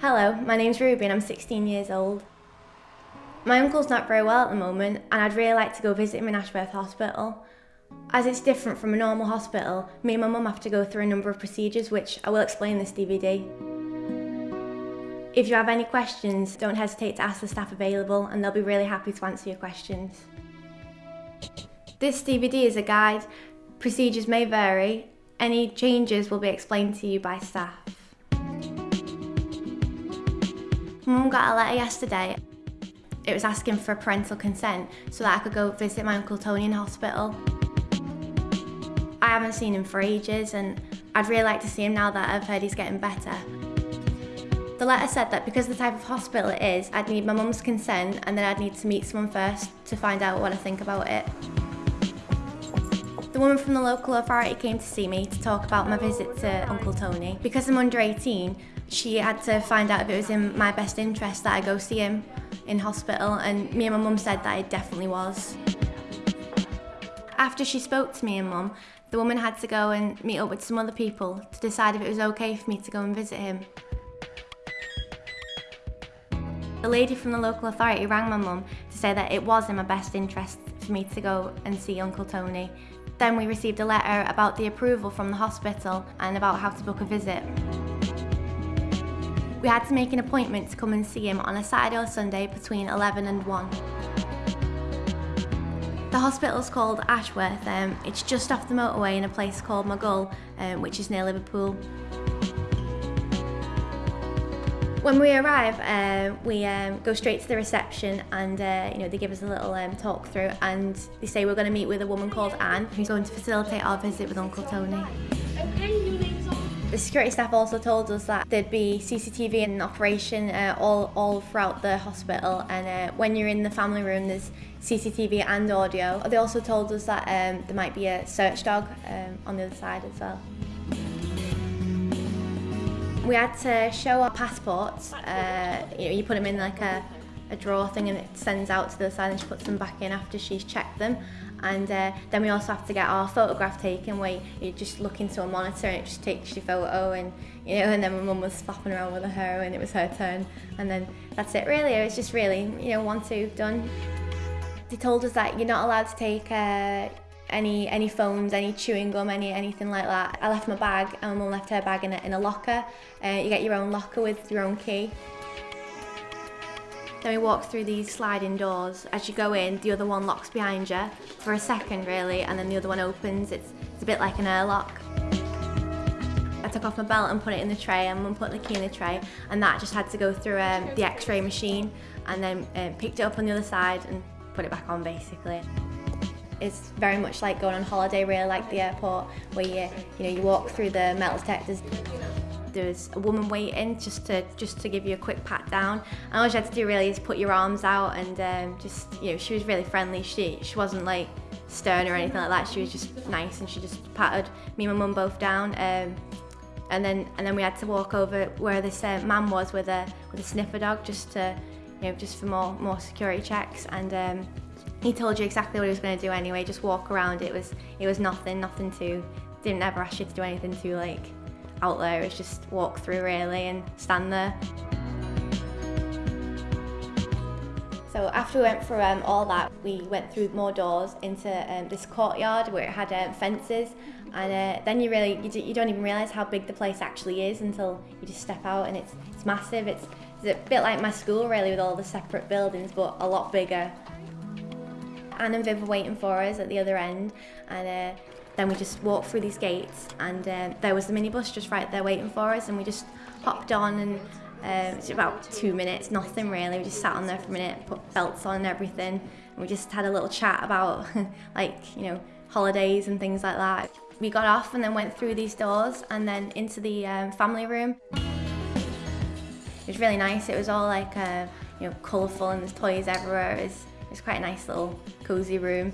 Hello, my name's Ruby and I'm 16 years old. My uncle's not very well at the moment and I'd really like to go visit him in Ashworth Hospital. As it's different from a normal hospital, me and my mum have to go through a number of procedures which I will explain in this DVD. If you have any questions, don't hesitate to ask the staff available and they'll be really happy to answer your questions. This DVD is a guide. Procedures may vary. Any changes will be explained to you by staff. Mum got a letter yesterday. It was asking for parental consent so that I could go visit my Uncle Tony in hospital. I haven't seen him for ages and I'd really like to see him now that I've heard he's getting better. The letter said that because of the type of hospital it is, I'd need my mum's consent and then I'd need to meet someone first to find out what I think about it. The woman from the local authority came to see me to talk about my visit to Uncle Tony. Because I'm under 18, she had to find out if it was in my best interest that I go see him in hospital and me and my mum said that it definitely was. After she spoke to me and mum, the woman had to go and meet up with some other people to decide if it was okay for me to go and visit him. The lady from the local authority rang my mum to say that it was in my best interest for me to go and see Uncle Tony. Then we received a letter about the approval from the hospital and about how to book a visit. We had to make an appointment to come and see him on a Saturday or Sunday between 11 and 1. The hospital's called Ashworth. Um, it's just off the motorway in a place called Maghull, um, which is near Liverpool. When we arrive, uh, we um, go straight to the reception and uh, you know they give us a little um, talk through and they say we're going to meet with a woman called Anne who's going to facilitate our visit with Uncle Tony. The security staff also told us that there'd be CCTV in operation uh, all, all throughout the hospital and uh, when you're in the family room there's CCTV and audio. They also told us that um, there might be a search dog um, on the other side as well. We had to show our passports. Uh, you know, you put them in like a, a drawer thing and it sends out to the side and she puts them back in after she's checked them. And uh, then we also have to get our photograph taken where you just look into a monitor and it just takes your photo and you know and then my mum was flopping around with her hair and it was her turn and then that's it really it was just really you know one two done they told us that you're not allowed to take uh, any any phones, any chewing gum, any anything like that. I left my bag and mum left her bag in a, in a locker. Uh, you get your own locker with your own key. Then we walk through these sliding doors. As you go in, the other one locks behind you for a second really, and then the other one opens. It's, it's a bit like an airlock. I took off my belt and put it in the tray and mum put the key in the tray and that just had to go through um, the x-ray machine and then um, picked it up on the other side and put it back on basically. It's very much like going on holiday really like the airport where you you know you walk through the metal detectors there's a woman waiting just to just to give you a quick pat down. And all you had to do really is put your arms out and um, just you know she was really friendly. She she wasn't like stern or anything like that. She was just nice and she just patted me and my mum both down um, and then and then we had to walk over where this uh, man was with a with a sniffer dog just to you know just for more more security checks. And um, he told you exactly what he was going to do anyway. Just walk around. It was it was nothing nothing too didn't ever ask you to do anything too like out there it's just walk through really and stand there. So after we went through um, all that we went through more doors into um, this courtyard where it had um, fences. And uh, then you really you, do, you don't even realize how big the place actually is until you just step out and it's it's massive. It's, it's a bit like my school really with all the separate buildings but a lot bigger. Anne and Viv were waiting for us at the other end. And uh, then we just walked through these gates and uh, there was the minibus just right there waiting for us and we just hopped on and uh, it was about two minutes, nothing really. We just sat on there for a minute, put belts on and everything. And we just had a little chat about like, you know, holidays and things like that. We got off and then went through these doors and then into the um, family room. It was really nice. It was all like, uh, you know, colourful and there's toys everywhere. It was, it was quite a nice little cosy room.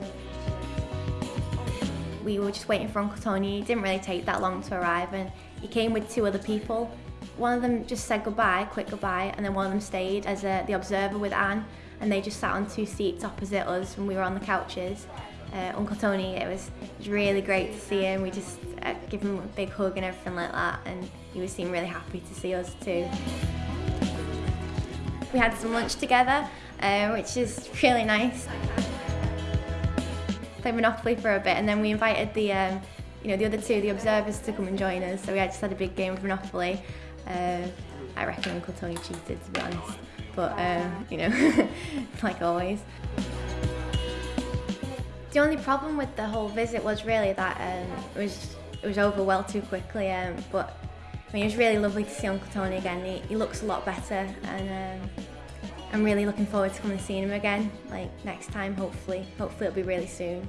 We were just waiting for Uncle Tony. It didn't really take that long to arrive and he came with two other people. One of them just said goodbye, quick goodbye, and then one of them stayed as a, the observer with Anne and they just sat on two seats opposite us when we were on the couches. Uh, Uncle Tony, it was, it was really great to see him. We just uh, give him a big hug and everything like that and he was seemed really happy to see us too. we had some lunch together, uh, which is really nice. Played Monopoly for a bit and then we invited the um, you know, the other two, the observers, to come and join us. So we just had a big game of Monopoly. Uh, I reckon Uncle Tony cheated, to be honest. But, um, you know, like always. The only problem with the whole visit was really that um, it was it was over well too quickly. Um, but I mean, it was really lovely to see Uncle Tony again. He, he looks a lot better, and um, I'm really looking forward to coming and seeing him again. Like next time, hopefully. Hopefully, it'll be really soon.